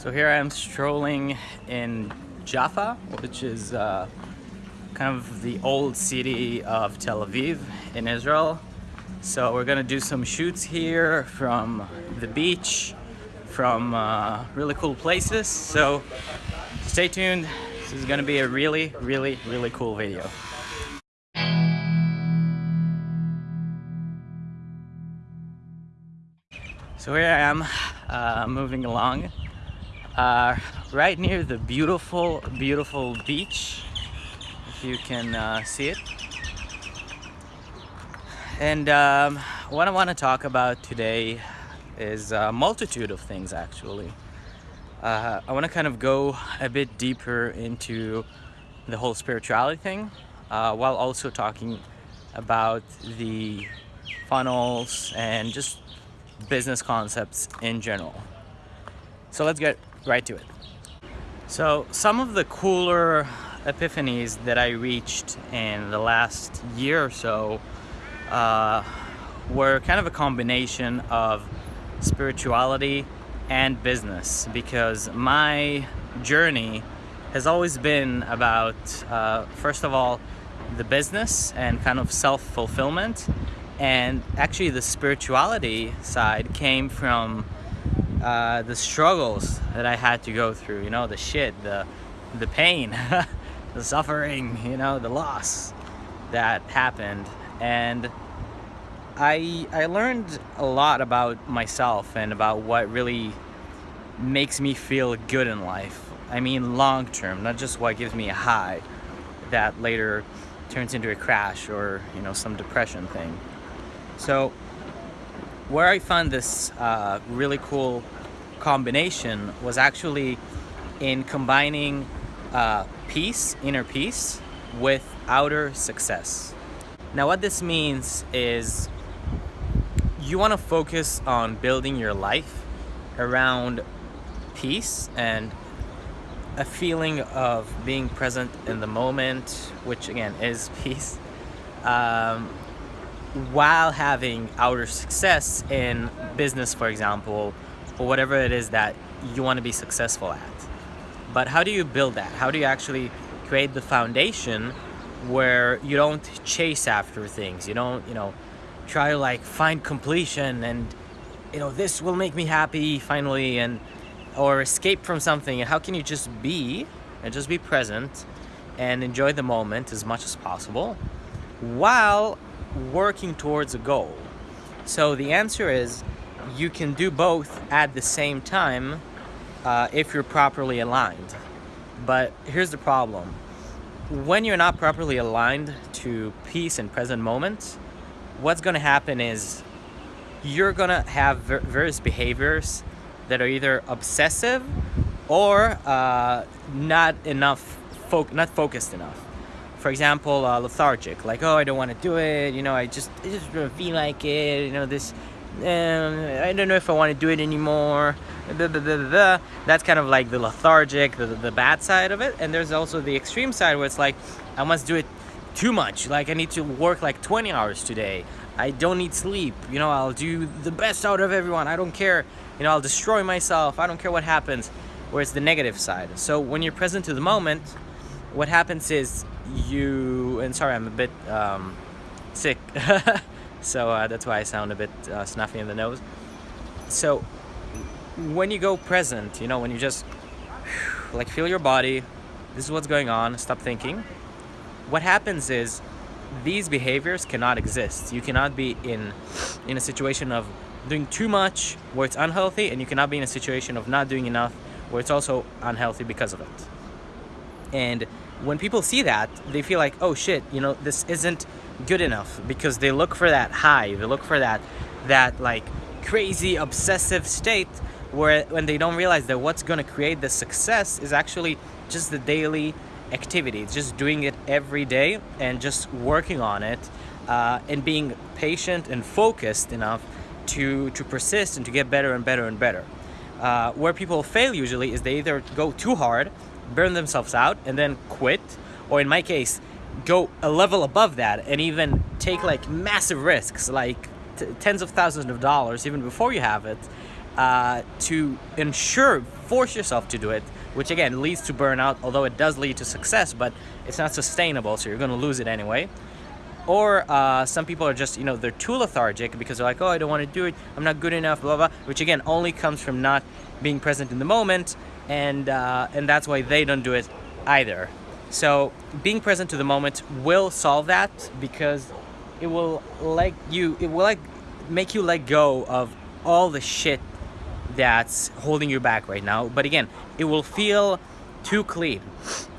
So here I am strolling in Jaffa, which is uh, kind of the old city of Tel Aviv in Israel. So we're gonna do some shoots here from the beach, from uh, really cool places. So stay tuned. This is gonna be a really, really, really cool video. So here I am, uh, moving along uh, right near the beautiful, beautiful beach, if you can uh, see it. And um, what I want to talk about today is a multitude of things actually. Uh, I want to kind of go a bit deeper into the whole spirituality thing uh, while also talking about the funnels and just business concepts in general. So let's get right to it. So some of the cooler epiphanies that I reached in the last year or so uh, were kind of a combination of spirituality and business because my journey has always been about uh, first of all the business and kind of self-fulfillment and actually the spirituality side came from uh, the struggles that I had to go through, you know, the shit, the, the pain, the suffering, you know, the loss that happened. And I, I learned a lot about myself and about what really makes me feel good in life. I mean, long term, not just what gives me a high that later turns into a crash or, you know, some depression thing. So where I found this uh, really cool combination was actually in combining uh, peace, inner peace, with outer success. Now what this means is you want to focus on building your life around peace and a feeling of being present in the moment, which again is peace, um, while having outer success in business, for example, or whatever it is that you want to be successful at. But how do you build that? How do you actually create the foundation where you don't chase after things? You don't, you know, try to like find completion and, you know, this will make me happy finally and, or escape from something. And how can you just be and just be present and enjoy the moment as much as possible while working towards a goal. So the answer is you can do both at the same time uh, if you're properly aligned. But here's the problem. When you're not properly aligned to peace and present moments, what's going to happen is you're going to have various behaviors that are either obsessive or uh, not enough, fo not focused enough for example, uh, lethargic, like, oh, I don't want to do it, you know, I just, I just don't feel like it, you know, this, um, I don't know if I want to do it anymore, blah, blah, blah, that's kind of like the lethargic, the, the bad side of it, and there's also the extreme side where it's like, I must do it too much, like I need to work like 20 hours today, I don't need sleep, you know, I'll do the best out of everyone, I don't care, you know, I'll destroy myself, I don't care what happens, where it's the negative side. So when you're present to the moment, what happens is you and sorry I'm a bit um, sick. So uh, that's why I sound a bit uh, snuffy in the nose. So when you go present you know when you just like feel your body this is what's going on stop thinking. What happens is these behaviors cannot exist. You cannot be in in a situation of doing too much where it's unhealthy and you cannot be in a situation of not doing enough where it's also unhealthy because of it. And when people see that, they feel like, oh shit, you know, this isn't good enough because they look for that high, they look for that, that like crazy obsessive state where when they don't realize that what's going to create the success is actually just the daily activity, just doing it every day and just working on it uh, and being patient and focused enough to, to persist and to get better and better and better. Uh, where people fail usually is they either go too hard burn themselves out and then quit or in my case go a level above that and even take like massive risks like tens of thousands of dollars even before you have it uh, to ensure, force yourself to do it, which again leads to burnout, although it does lead to success, but it's not sustainable, so you're gonna lose it anyway. Or uh, some people are just, you know, they're too lethargic because they're like, oh, I don't want to do it, I'm not good enough, blah, blah, which again only comes from not being present in the moment, and, uh, and that's why they don't do it either. So being present to the moment will solve that because it will like you, it will like make you let go of all the shit that's holding you back right now. But again, it will feel too clean.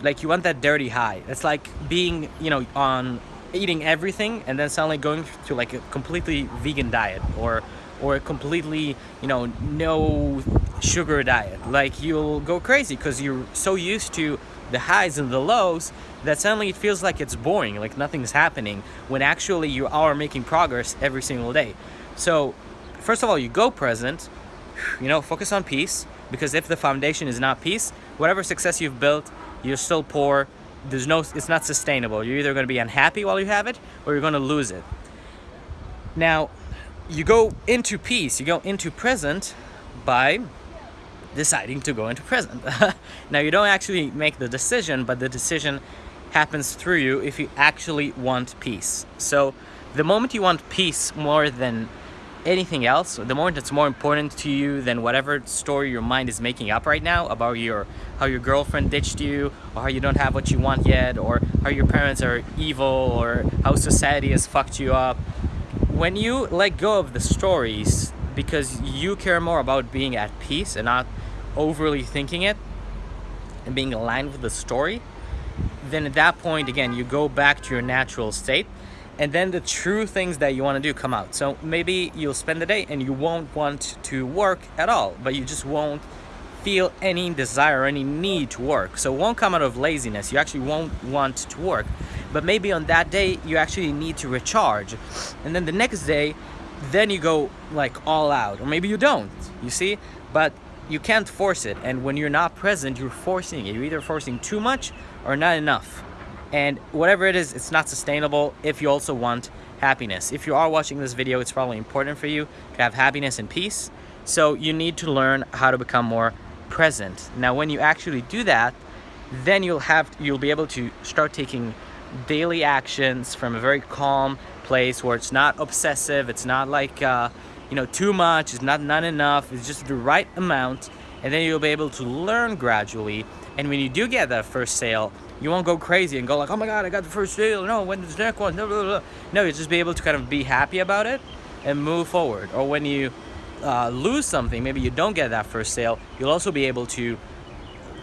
Like you want that dirty high. It's like being, you know, on eating everything and then suddenly going to like a completely vegan diet or or a completely, you know, no sugar diet. Like you'll go crazy because you're so used to the highs and the lows that suddenly it feels like it's boring, like nothing's happening, when actually you are making progress every single day. So, first of all, you go present, you know, focus on peace, because if the foundation is not peace, whatever success you've built, you're still poor, there's no, it's not sustainable. You're either going to be unhappy while you have it, or you're going to lose it. Now, you go into peace, you go into present by deciding to go into present. now you don't actually make the decision, but the decision happens through you if you actually want peace. So the moment you want peace more than anything else, the moment it's more important to you than whatever story your mind is making up right now about your how your girlfriend ditched you, or how you don't have what you want yet, or how your parents are evil, or how society has fucked you up. When you let go of the stories because you care more about being at peace and not overly thinking it and being aligned with the story, then at that point, again, you go back to your natural state and then the true things that you want to do come out. So maybe you'll spend the day and you won't want to work at all, but you just won't feel any desire, any need to work. So it won't come out of laziness. You actually won't want to work. But maybe on that day, you actually need to recharge. And then the next day, then you go like all out. Or maybe you don't, you see? But you can't force it and when you're not present you're forcing it you're either forcing too much or not enough and whatever it is it's not sustainable if you also want happiness. If you are watching this video it's probably important for you to have happiness and peace. So you need to learn how to become more present. Now when you actually do that then you'll have you'll be able to start taking daily actions from a very calm place where it's not obsessive it's not like uh, you know, too much, it's not, not enough, it's just the right amount, and then you'll be able to learn gradually. And when you do get that first sale, you won't go crazy and go like, oh my God, I got the first sale, no, when the next one, blah, blah, blah. No, you just be able to kind of be happy about it and move forward. Or when you uh, lose something, maybe you don't get that first sale, you'll also be able to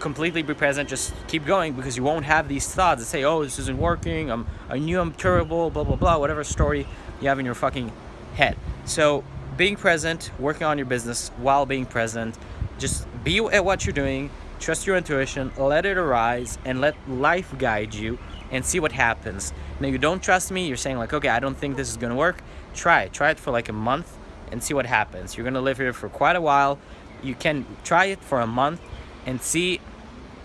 completely be present, just keep going because you won't have these thoughts that say, oh, this isn't working, I'm, I knew I'm terrible, blah, blah, blah, whatever story you have in your fucking head. So being present, working on your business while being present. Just be at what you're doing, trust your intuition, let it arise, and let life guide you and see what happens. Now, you don't trust me, you're saying, like, okay, I don't think this is gonna work. Try it. Try it for like a month and see what happens. You're gonna live here for quite a while. You can try it for a month and see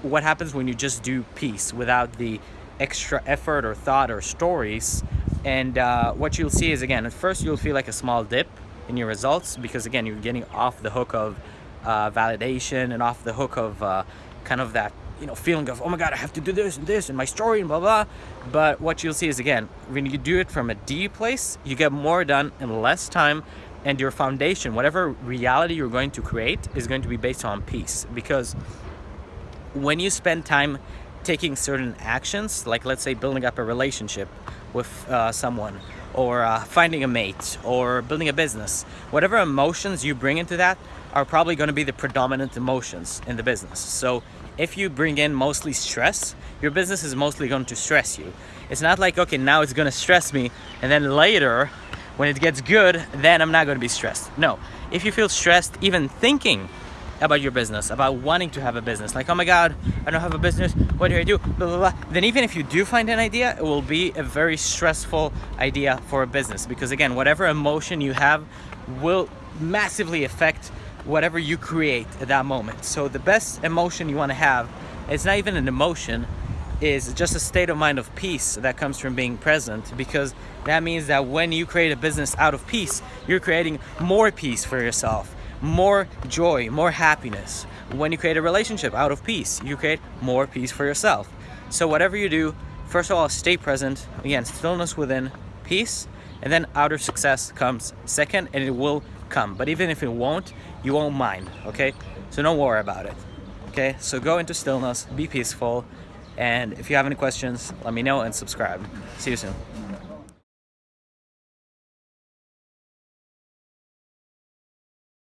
what happens when you just do peace without the extra effort or thought or stories. And uh, what you'll see is, again, at first you'll feel like a small dip in your results because again you're getting off the hook of uh, validation and off the hook of uh, kind of that you know feeling of oh my god I have to do this and this and my story and blah blah but what you'll see is again when you do it from a D place you get more done in less time and your foundation whatever reality you're going to create is going to be based on peace. Because when you spend time taking certain actions like let's say building up a relationship with uh, someone or uh, finding a mate or building a business. Whatever emotions you bring into that are probably going to be the predominant emotions in the business. So if you bring in mostly stress your business is mostly going to stress you. It's not like okay now it's going to stress me and then later when it gets good then i'm not going to be stressed. No. If you feel stressed even thinking about your business, about wanting to have a business. Like, oh my God, I don't have a business. What do I do? Blah, blah, blah. Then even if you do find an idea, it will be a very stressful idea for a business. Because again, whatever emotion you have will massively affect whatever you create at that moment. So the best emotion you want to have, it's not even an emotion, is just a state of mind of peace that comes from being present because that means that when you create a business out of peace, you're creating more peace for yourself more joy, more happiness. When you create a relationship out of peace, you create more peace for yourself. So whatever you do, first of all, stay present. Again, stillness within, peace, and then outer success comes second, and it will come. But even if it won't, you won't mind, okay? So don't worry about it, okay? So go into stillness, be peaceful, and if you have any questions, let me know and subscribe. See you soon.